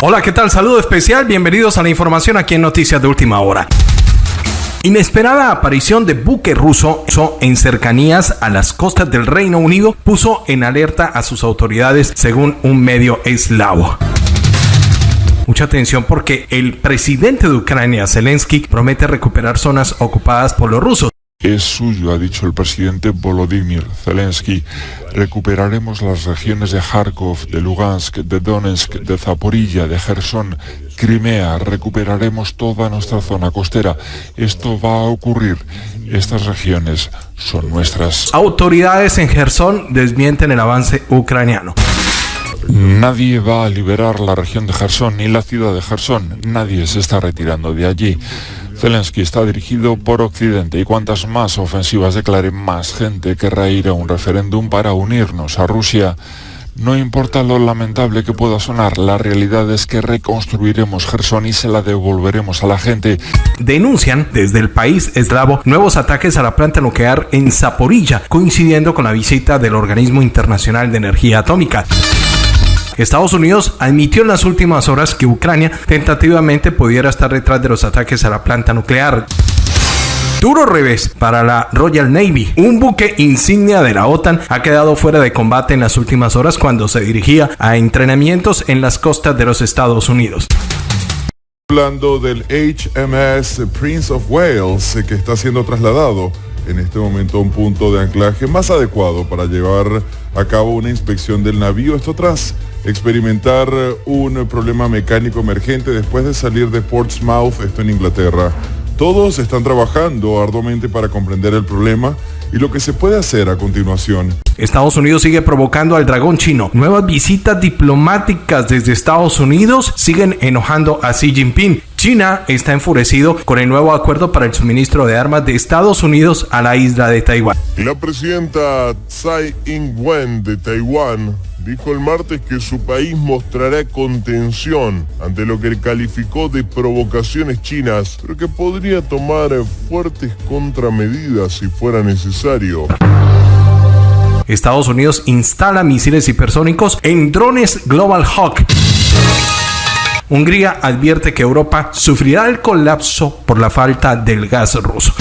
Hola, ¿qué tal? Saludo especial, bienvenidos a la información aquí en Noticias de Última Hora. Inesperada aparición de buque ruso en cercanías a las costas del Reino Unido puso en alerta a sus autoridades según un medio eslavo. Mucha atención porque el presidente de Ucrania, Zelensky, promete recuperar zonas ocupadas por los rusos es suyo, ha dicho el presidente Volodymyr Zelensky. Recuperaremos las regiones de Kharkov, de Lugansk, de Donetsk, de Zaporilla, de Gerson, Crimea. Recuperaremos toda nuestra zona costera. Esto va a ocurrir. Estas regiones son nuestras. Autoridades en Gerson desmienten el avance ucraniano. Nadie va a liberar la región de Gerson ni la ciudad de Gerson. Nadie se está retirando de allí. Zelensky está dirigido por Occidente y cuantas más ofensivas declare, más gente querrá ir a un referéndum para unirnos a Rusia. No importa lo lamentable que pueda sonar, la realidad es que reconstruiremos Gerson y se la devolveremos a la gente. Denuncian desde el país eslavo nuevos ataques a la planta nuclear en Zaporilla, coincidiendo con la visita del Organismo Internacional de Energía Atómica. Estados Unidos admitió en las últimas horas que Ucrania tentativamente pudiera estar detrás de los ataques a la planta nuclear. Duro revés para la Royal Navy. Un buque insignia de la OTAN ha quedado fuera de combate en las últimas horas cuando se dirigía a entrenamientos en las costas de los Estados Unidos. Hablando del HMS Prince of Wales que está siendo trasladado en este momento un punto de anclaje más adecuado para llevar a cabo una inspección del navío. Esto tras experimentar un problema mecánico emergente después de salir de Portsmouth, esto en Inglaterra. Todos están trabajando arduamente para comprender el problema y lo que se puede hacer a continuación. Estados Unidos sigue provocando al dragón chino. Nuevas visitas diplomáticas desde Estados Unidos siguen enojando a Xi Jinping. China está enfurecido con el nuevo acuerdo para el suministro de armas de Estados Unidos a la isla de Taiwán. La presidenta Tsai Ing-wen de Taiwán dijo el martes que su país mostrará contención ante lo que calificó de provocaciones chinas, pero que podría tomar fuertes contramedidas si fuera necesario. Estados Unidos instala misiles hipersónicos en drones Global Hawk. Hungría advierte que Europa sufrirá el colapso por la falta del gas ruso.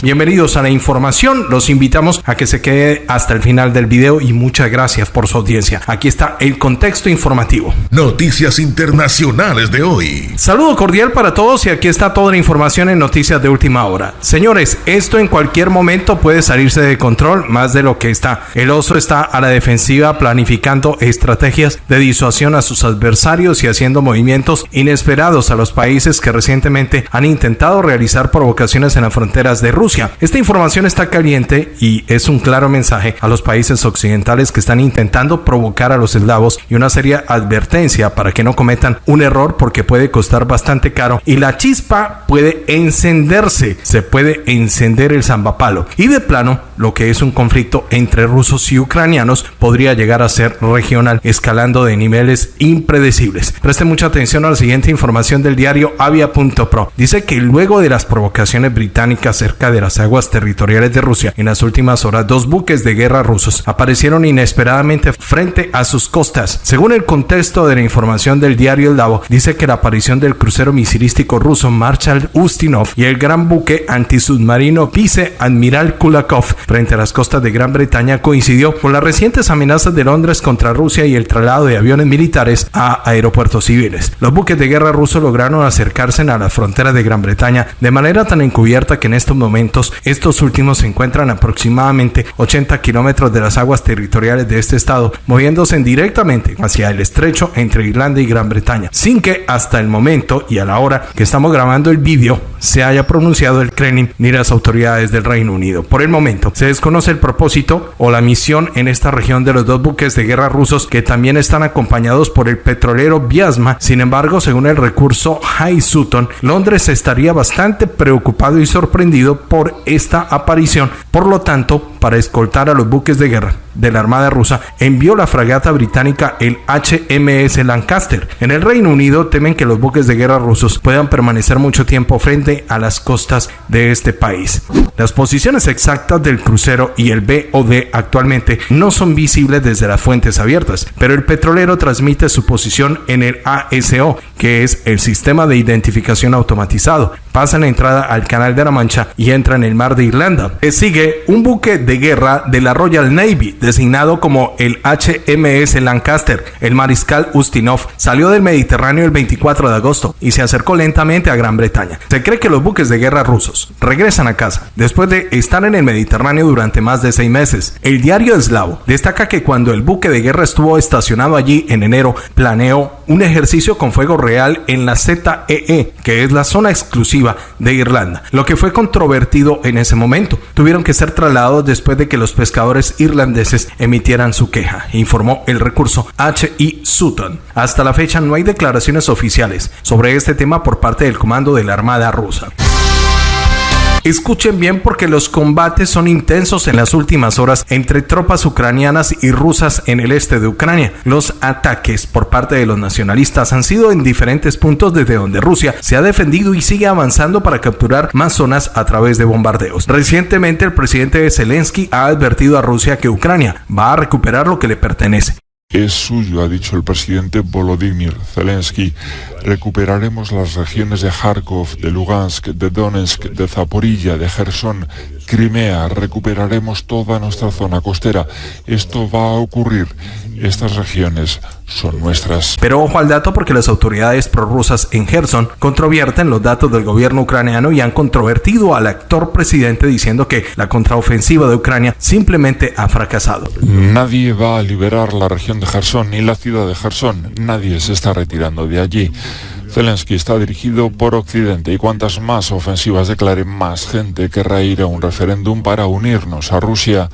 Bienvenidos a la información. Los invitamos a que se quede hasta el final del video y muchas gracias por su audiencia. Aquí está el contexto informativo. Noticias internacionales de hoy. Saludo cordial para todos y aquí está toda la información en Noticias de Última Hora. Señores, esto en cualquier momento puede salirse de control más de lo que está. El oso está a la defensiva planificando estrategias de disuasión a sus adversarios y haciendo movimientos inesperados a los países que recientemente han intentado realizar provocaciones en las fronteras de Rusia esta información está caliente y es un claro mensaje a los países occidentales que están intentando provocar a los eslavos y una seria advertencia para que no cometan un error porque puede costar bastante caro y la chispa puede encenderse, se puede encender el zambapalo y de plano lo que es un conflicto entre rusos y ucranianos podría llegar a ser regional escalando de niveles impredecibles. Preste mucha atención a la siguiente información del diario avia.pro. Dice que luego de las provocaciones británicas cerca de las aguas territoriales de Rusia. En las últimas horas, dos buques de guerra rusos aparecieron inesperadamente frente a sus costas. Según el contexto de la información del diario El Davo, dice que la aparición del crucero misilístico ruso Marshal Ustinov y el gran buque antisubmarino Vice Admiral Kulakov frente a las costas de Gran Bretaña coincidió con las recientes amenazas de Londres contra Rusia y el traslado de aviones militares a aeropuertos civiles. Los buques de guerra rusos lograron acercarse a la frontera de Gran Bretaña de manera tan encubierta que en estos momentos estos últimos se encuentran aproximadamente 80 kilómetros de las aguas territoriales de este estado, moviéndose directamente hacia el estrecho entre Irlanda y Gran Bretaña, sin que hasta el momento y a la hora que estamos grabando el vídeo se haya pronunciado el Kremlin ni las autoridades del Reino Unido. Por el momento, se desconoce el propósito o la misión en esta región de los dos buques de guerra rusos que también están acompañados por el petrolero Viasma. Sin embargo, según el recurso High Sutton, Londres estaría bastante preocupado y sorprendido por por esta aparición. Por lo tanto, para escoltar a los buques de guerra de la Armada rusa, envió la fragata británica el HMS Lancaster. En el Reino Unido temen que los buques de guerra rusos puedan permanecer mucho tiempo frente a las costas de este país. Las posiciones exactas del crucero y el BOD actualmente no son visibles desde las fuentes abiertas, pero el petrolero transmite su posición en el ASO, que es el sistema de identificación automatizado. Pasa la entrada al Canal de la Mancha y entra en el mar de Irlanda. Le sigue un buque de guerra de la Royal Navy, designado como el HMS Lancaster. El mariscal Ustinov salió del Mediterráneo el 24 de agosto y se acercó lentamente a Gran Bretaña. Se cree que los buques de guerra rusos regresan a casa después de estar en el Mediterráneo durante más de seis meses. El diario eslavo destaca que cuando el buque de guerra estuvo estacionado allí en enero, planeó un ejercicio con fuego real en la ZEE, e, que es la zona exclusiva de Irlanda, lo que fue controvertido en ese momento. Tuvieron que ser trasladados después de que los pescadores irlandeses emitieran su queja, informó el recurso H.I. Sutton. Hasta la fecha no hay declaraciones oficiales sobre este tema por parte del comando de la Armada rusa. Escuchen bien porque los combates son intensos en las últimas horas entre tropas ucranianas y rusas en el este de Ucrania. Los ataques por parte de los nacionalistas han sido en diferentes puntos desde donde Rusia se ha defendido y sigue avanzando para capturar más zonas a través de bombardeos. Recientemente el presidente Zelensky ha advertido a Rusia que Ucrania va a recuperar lo que le pertenece es suyo, ha dicho el presidente Volodymyr Zelensky. Recuperaremos las regiones de Kharkov, de Lugansk, de Donetsk, de Zaporilla, de Gerson, Crimea. Recuperaremos toda nuestra zona costera. Esto va a ocurrir. Estas regiones son nuestras. Pero ojo al dato porque las autoridades prorrusas en Gerson controvierten los datos del gobierno ucraniano y han controvertido al actor presidente diciendo que la contraofensiva de Ucrania simplemente ha fracasado. Nadie va a liberar la región de Gerson ni la ciudad de Gerson. Nadie se está retirando de allí. Zelensky está dirigido por Occidente y cuantas más ofensivas declare, más gente querrá ir a un referéndum para unirnos a Rusia.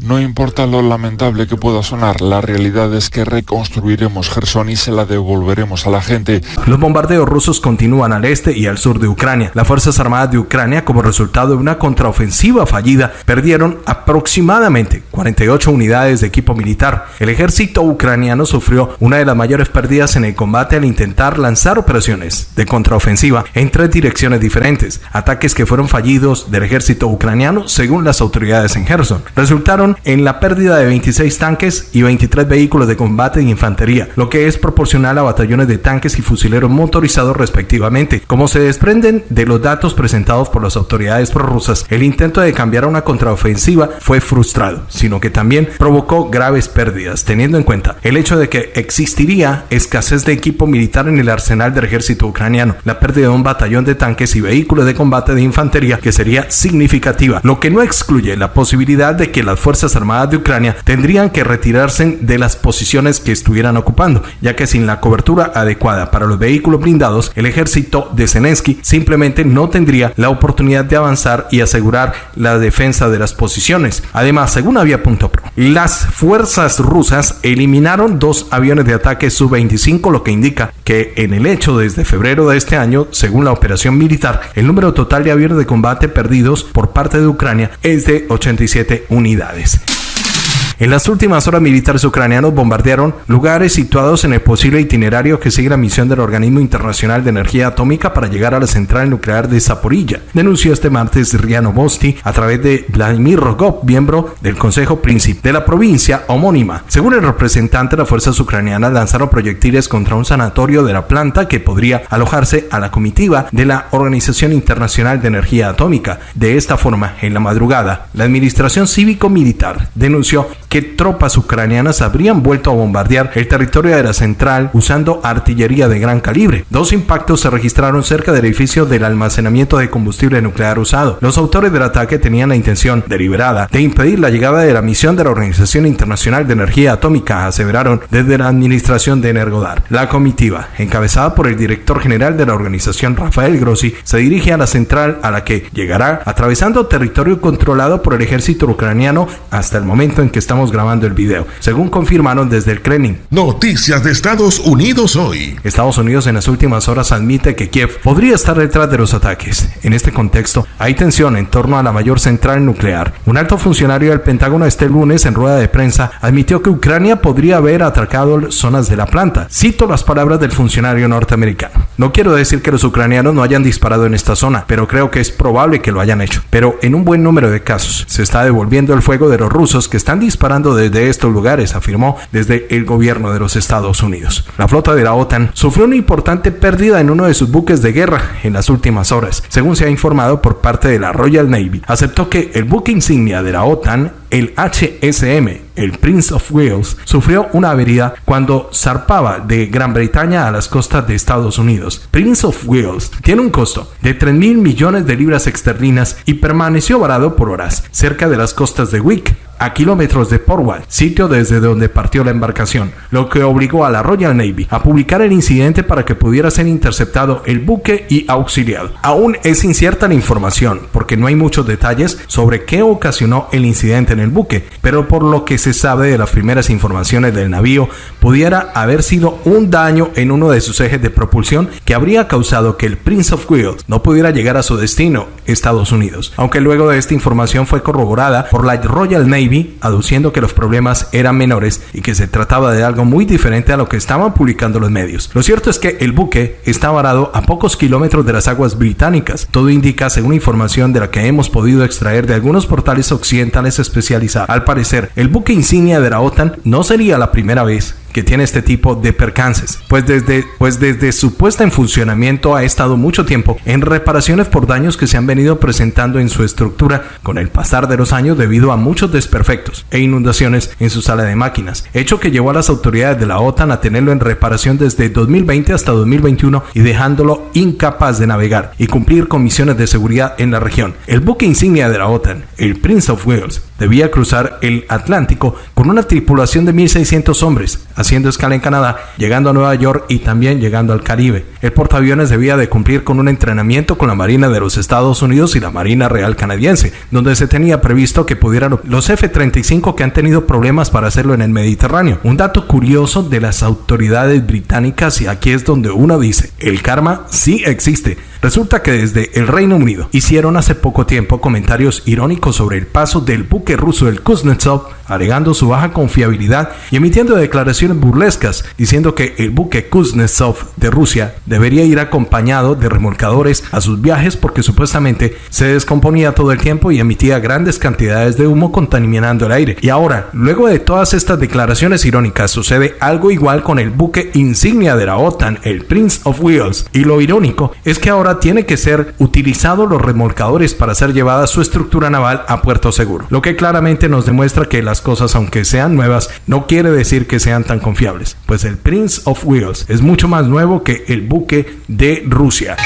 No importa lo lamentable que pueda sonar, la realidad es que reconstruiremos Gerson y se la devolveremos a la gente. Los bombardeos rusos continúan al este y al sur de Ucrania. Las Fuerzas Armadas de Ucrania, como resultado de una contraofensiva fallida, perdieron aproximadamente 48 unidades de equipo militar. El ejército ucraniano sufrió una de las mayores pérdidas en el combate al intentar lanzar operaciones de contraofensiva en tres direcciones diferentes, ataques que fueron fallidos del ejército ucraniano según las autoridades en Gerson. Resultaron en la pérdida de 26 tanques y 23 vehículos de combate de infantería, lo que es proporcional a batallones de tanques y fusileros motorizados respectivamente. Como se desprenden de los datos presentados por las autoridades prorrusas, el intento de cambiar a una contraofensiva fue frustrado, sino que también provocó graves pérdidas, teniendo en cuenta el hecho de que existiría escasez de equipo militar en el arsenal del ejército ucraniano, la pérdida de un batallón de tanques y vehículos de combate de infantería que sería significativa, lo que no excluye la posibilidad de que las fuerzas Armadas de Ucrania tendrían que retirarse de las posiciones que estuvieran ocupando, ya que sin la cobertura adecuada para los vehículos blindados, el ejército de Zelensky simplemente no tendría la oportunidad de avanzar y asegurar la defensa de las posiciones. Además, según Avia.pro, las fuerzas rusas eliminaron dos aviones de ataque Su-25, lo que indica que en el hecho desde febrero de este año, según la operación militar, el número total de aviones de combate perdidos por parte de Ucrania es de 87 unidades. Amazing. En las últimas horas militares ucranianos bombardearon lugares situados en el posible itinerario que sigue la misión del Organismo Internacional de Energía Atómica para llegar a la central nuclear de Zaporilla, denunció este martes Riano Bosti a través de Vladimir Rogov, miembro del Consejo Príncipe de la provincia homónima. Según el representante, las fuerzas ucranianas lanzaron proyectiles contra un sanatorio de la planta que podría alojarse a la comitiva de la Organización Internacional de Energía Atómica. De esta forma, en la madrugada, la Administración Cívico-Militar denunció que tropas ucranianas habrían vuelto a bombardear el territorio de la central usando artillería de gran calibre. Dos impactos se registraron cerca del edificio del almacenamiento de combustible nuclear usado. Los autores del ataque tenían la intención deliberada de impedir la llegada de la misión de la Organización Internacional de Energía Atómica, aseveraron desde la administración de Energodar. La comitiva, encabezada por el director general de la organización Rafael Grossi, se dirige a la central a la que llegará atravesando territorio controlado por el ejército ucraniano hasta el momento en que estamos estamos grabando el video, según confirmaron desde el Kremlin. Noticias de Estados Unidos hoy. Estados Unidos en las últimas horas admite que Kiev podría estar detrás de los ataques. En este contexto, hay tensión en torno a la mayor central nuclear. Un alto funcionario del Pentágono este lunes en rueda de prensa admitió que Ucrania podría haber atacado zonas de la planta. Cito las palabras del funcionario norteamericano. No quiero decir que los ucranianos no hayan disparado en esta zona, pero creo que es probable que lo hayan hecho. Pero en un buen número de casos se está devolviendo el fuego de los rusos que están disparando desde estos lugares, afirmó desde el gobierno de los Estados Unidos. La flota de la OTAN sufrió una importante pérdida en uno de sus buques de guerra en las últimas horas, según se ha informado por parte de la Royal Navy. Aceptó que el buque insignia de la OTAN el HSM, el Prince of Wales, sufrió una avería cuando zarpaba de Gran Bretaña a las costas de Estados Unidos. Prince of Wales tiene un costo de 3 mil millones de libras externas y permaneció varado por horas cerca de las costas de Wick, a kilómetros de Portwall, sitio desde donde partió la embarcación, lo que obligó a la Royal Navy a publicar el incidente para que pudiera ser interceptado el buque y auxiliado. Aún es incierta la información, porque no hay muchos detalles sobre qué ocasionó el incidente en el buque, pero por lo que se sabe de las primeras informaciones del navío, pudiera haber sido un daño en uno de sus ejes de propulsión que habría causado que el Prince of Wales no pudiera llegar a su destino, Estados Unidos, aunque luego de esta información fue corroborada por la Royal Navy aduciendo que los problemas eran menores y que se trataba de algo muy diferente a lo que estaban publicando los medios. Lo cierto es que el buque está varado a pocos kilómetros de las aguas británicas. Todo indica, según información de la que hemos podido extraer de algunos portales occidentales especializados, al parecer, el buque insignia de la OTAN no sería la primera vez que tiene este tipo de percances, pues desde, pues desde su puesta en funcionamiento ha estado mucho tiempo en reparaciones por daños que se han venido presentando en su estructura con el pasar de los años debido a muchos desperfectos e inundaciones en su sala de máquinas, hecho que llevó a las autoridades de la OTAN a tenerlo en reparación desde 2020 hasta 2021 y dejándolo incapaz de navegar y cumplir con misiones de seguridad en la región. El buque insignia de la OTAN, el Prince of Wales, debía cruzar el Atlántico con una tripulación de 1.600 hombres, haciendo escala en Canadá, llegando a Nueva York y también llegando al Caribe. El portaaviones debía de cumplir con un entrenamiento con la Marina de los Estados Unidos y la Marina Real Canadiense, donde se tenía previsto que pudieran los F-35 que han tenido problemas para hacerlo en el Mediterráneo. Un dato curioso de las autoridades británicas y aquí es donde uno dice, el karma sí existe. Resulta que desde el Reino Unido hicieron hace poco tiempo comentarios irónicos sobre el paso del buque ruso el Kuznetsov, alegando su baja confiabilidad y emitiendo declaraciones burlescas, diciendo que el buque Kuznetsov de Rusia debería ir acompañado de remolcadores a sus viajes porque supuestamente se descomponía todo el tiempo y emitía grandes cantidades de humo contaminando el aire. Y ahora, luego de todas estas declaraciones irónicas, sucede algo igual con el buque insignia de la OTAN, el Prince of Wales. Y lo irónico es que ahora tiene que ser utilizado los remolcadores para ser llevada su estructura naval a puerto seguro. Lo que claramente nos demuestra que las cosas, aunque sean nuevas, no quiere decir que sean tan confiables. Pues el Prince of Wales es mucho más nuevo que el buque de Rusia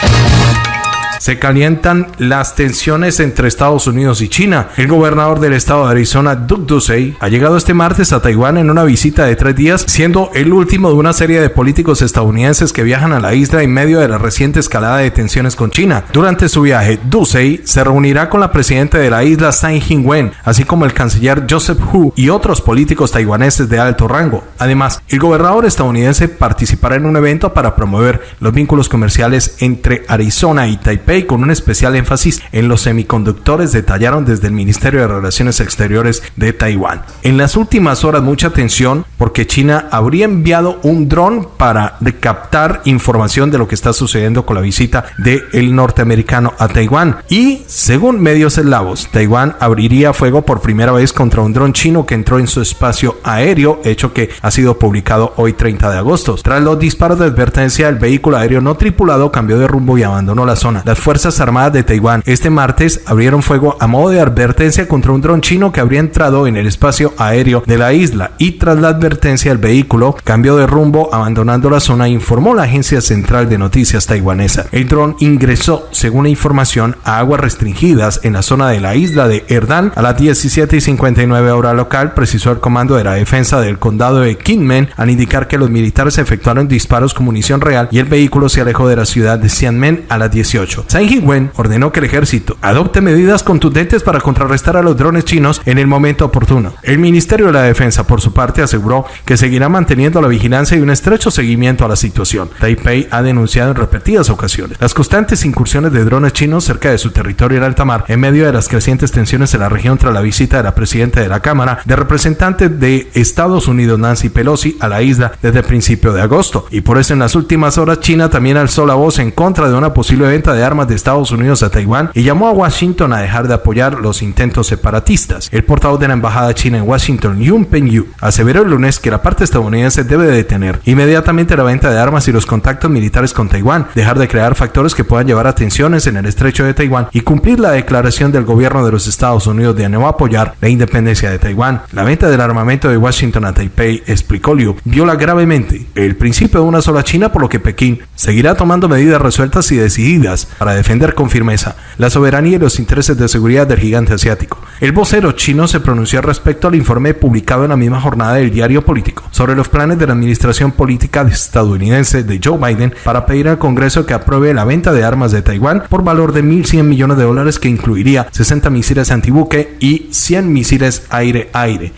se calientan las tensiones entre Estados Unidos y China. El gobernador del estado de Arizona, Doug Ducey, ha llegado este martes a Taiwán en una visita de tres días, siendo el último de una serie de políticos estadounidenses que viajan a la isla en medio de la reciente escalada de tensiones con China. Durante su viaje, Ducey se reunirá con la presidenta de la isla, Tsai Ing-wen, así como el canciller Joseph Hu y otros políticos taiwaneses de alto rango. Además, el gobernador estadounidense participará en un evento para promover los vínculos comerciales entre Arizona y Taipei con un especial énfasis en los semiconductores detallaron desde el Ministerio de Relaciones Exteriores de Taiwán. En las últimas horas mucha atención porque China habría enviado un dron para captar información de lo que está sucediendo con la visita del el norteamericano a Taiwán. Y según medios eslavos, Taiwán abriría fuego por primera vez contra un dron chino que entró en su espacio aéreo, hecho que ha sido publicado hoy 30 de agosto. Tras los disparos de advertencia, el vehículo aéreo no tripulado cambió de rumbo y abandonó la zona. Las Fuerzas Armadas de Taiwán este martes abrieron fuego a modo de advertencia contra un dron chino que habría entrado en el espacio aéreo de la isla y tras la advertencia el vehículo cambió de rumbo abandonando la zona informó la agencia central de noticias taiwanesa. El dron ingresó, según la información, a aguas restringidas en la zona de la isla de Erdan a las 17 y 59 hora local, precisó el comando de la defensa del condado de Kinmen al indicar que los militares efectuaron disparos con munición real y el vehículo se alejó de la ciudad de Xianmen a las 18. Tsai Ing-wen ordenó que el ejército adopte medidas contundentes para contrarrestar a los drones chinos en el momento oportuno. El Ministerio de la Defensa, por su parte, aseguró que seguirá manteniendo la vigilancia y un estrecho seguimiento a la situación. Taipei ha denunciado en repetidas ocasiones las constantes incursiones de drones chinos cerca de su territorio en alta mar en medio de las crecientes tensiones en la región tras la visita de la presidenta de la Cámara de Representantes de Estados Unidos, Nancy Pelosi, a la isla desde el principio de agosto. Y por eso en las últimas horas China también alzó la voz en contra de una posible venta de armas de Estados Unidos a Taiwán y llamó a Washington a dejar de apoyar los intentos separatistas. El portavoz de la embajada china en Washington, Yun Pengyu, aseveró el lunes que la parte estadounidense debe detener inmediatamente la venta de armas y los contactos militares con Taiwán, dejar de crear factores que puedan llevar a tensiones en el estrecho de Taiwán y cumplir la declaración del gobierno de los Estados Unidos de no apoyar la independencia de Taiwán. La venta del armamento de Washington a Taipei, explicó Liu, viola gravemente el principio de una sola China, por lo que Pekín seguirá tomando medidas resueltas y decididas para defender con firmeza la soberanía y los intereses de seguridad del gigante asiático. El vocero chino se pronunció respecto al informe publicado en la misma jornada del diario político sobre los planes de la administración política estadounidense de Joe Biden para pedir al Congreso que apruebe la venta de armas de Taiwán por valor de 1.100 millones de dólares que incluiría 60 misiles antibuque y 100 misiles aire-aire.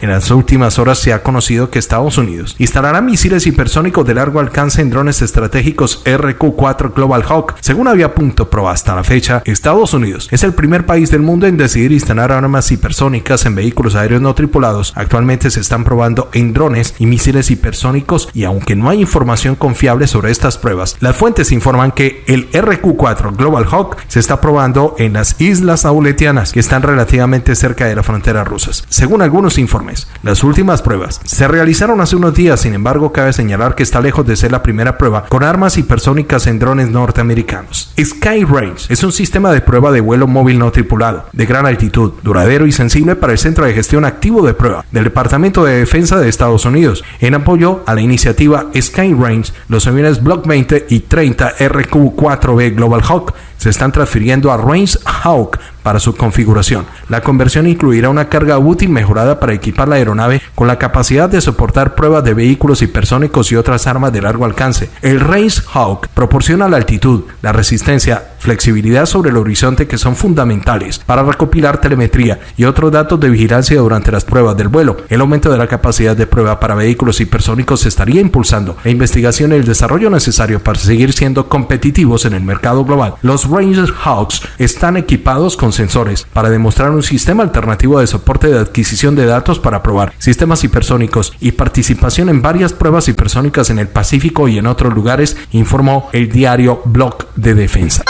En las últimas horas se ha conocido que Estados Unidos instalará misiles hipersónicos de largo alcance en drones estratégicos RQ-4 Global Hawk. Según había punto pro hasta la fecha, Estados Unidos es el primer país del mundo en decidir instalar armas hipersónicas en vehículos aéreos no tripulados. Actualmente se están probando en drones y misiles hipersónicos y aunque no hay información confiable sobre estas pruebas, las fuentes informan que el RQ-4 Global Hawk se está probando en las islas auletianas que están relativamente cerca de la frontera rusas. Según algunos informes, las últimas pruebas se realizaron hace unos días, sin embargo cabe señalar que está lejos de ser la primera prueba con armas hipersónicas en drones norteamericanos. Sky Range es un sistema de prueba de vuelo móvil no tripulado, de gran altitud, duradero y sensible para el Centro de Gestión Activo de Prueba del Departamento de Defensa de Estados Unidos. En apoyo a la iniciativa Sky Range, los aviones Block 20 y 30 RQ-4B Global Hawk se están transfiriendo a Range Hawk para su configuración. La conversión incluirá una carga útil mejorada para equipar la aeronave con la capacidad de soportar pruebas de vehículos hipersónicos y otras armas de largo alcance. El Range Hawk proporciona la altitud, la resistencia, flexibilidad sobre el horizonte que son fundamentales para recopilar telemetría y otros datos de vigilancia durante las pruebas del vuelo. El aumento de la capacidad de prueba para vehículos hipersónicos estaría impulsando la investigación y el desarrollo necesario para seguir siendo competitivos en el mercado global. Los Ranger Hawks están equipados con sensores para demostrar un sistema alternativo de soporte de adquisición de datos para probar sistemas hipersónicos y participación en varias pruebas hipersónicas en el Pacífico y en otros lugares, informó el diario Block de Defensa.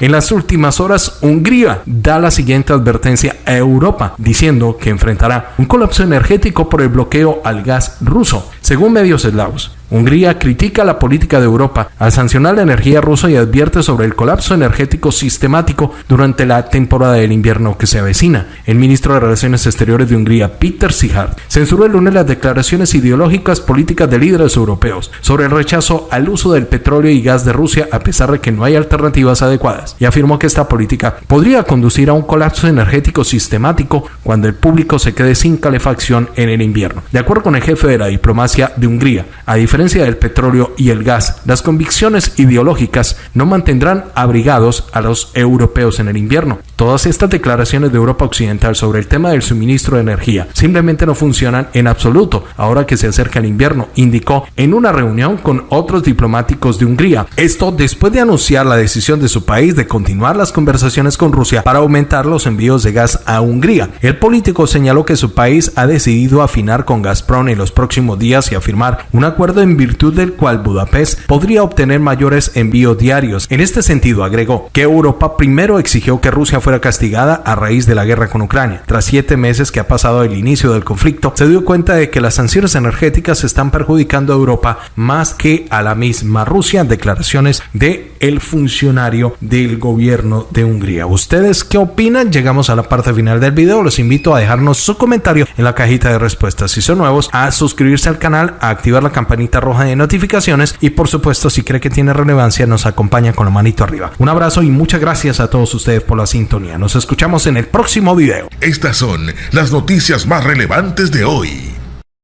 En las últimas horas, Hungría da la siguiente advertencia a Europa, diciendo que enfrentará un colapso energético por el bloqueo al gas ruso, según medios eslavos. Hungría critica la política de Europa al sancionar la energía rusa y advierte sobre el colapso energético sistemático durante la temporada del invierno que se avecina. El ministro de Relaciones Exteriores de Hungría, Peter Sihard, censuró el lunes las declaraciones ideológicas políticas de líderes europeos sobre el rechazo al uso del petróleo y gas de Rusia a pesar de que no hay alternativas adecuadas y afirmó que esta política podría conducir a un colapso energético sistemático cuando el público se quede sin calefacción en el invierno. De acuerdo con el jefe de la diplomacia de Hungría, a diferencia diferencia del petróleo y el gas, las convicciones ideológicas no mantendrán abrigados a los europeos en el invierno. Todas estas declaraciones de Europa Occidental sobre el tema del suministro de energía simplemente no funcionan en absoluto ahora que se acerca el invierno, indicó en una reunión con otros diplomáticos de Hungría. Esto después de anunciar la decisión de su país de continuar las conversaciones con Rusia para aumentar los envíos de gas a Hungría. El político señaló que su país ha decidido afinar con Gazprom en los próximos días y afirmar un acuerdo en virtud del cual Budapest podría obtener mayores envíos diarios. En este sentido, agregó que Europa primero exigió que Rusia fuera castigada a raíz de la guerra con Ucrania. Tras siete meses que ha pasado el inicio del conflicto, se dio cuenta de que las sanciones energéticas están perjudicando a Europa más que a la misma Rusia. Declaraciones de el funcionario del gobierno de Hungría. ¿Ustedes qué opinan? Llegamos a la parte final del video. Los invito a dejarnos su comentario en la cajita de respuestas. Si son nuevos, a suscribirse al canal, a activar la campanita roja de notificaciones y por supuesto si cree que tiene relevancia nos acompaña con la manito arriba. Un abrazo y muchas gracias a todos ustedes por la Nos escuchamos en el próximo video. Estas son las noticias más relevantes de hoy.